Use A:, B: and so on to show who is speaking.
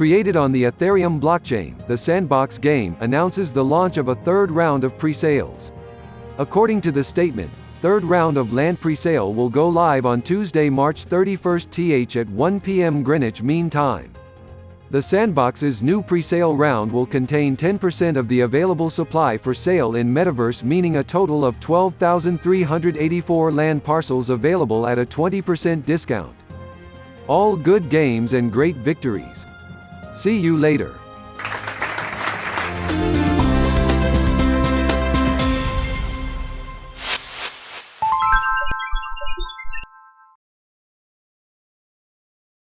A: Created on the Ethereum blockchain, the Sandbox game announces the launch of a third round of pre-sales. According to the statement, third round of land presale will go live on Tuesday, March 31 th at 1 p.m. Greenwich Mean Time. The Sandbox's new presale round will contain 10% of the available supply for sale in Metaverse meaning a total of 12,384 land parcels available at a 20% discount. All good games and great victories. See you later.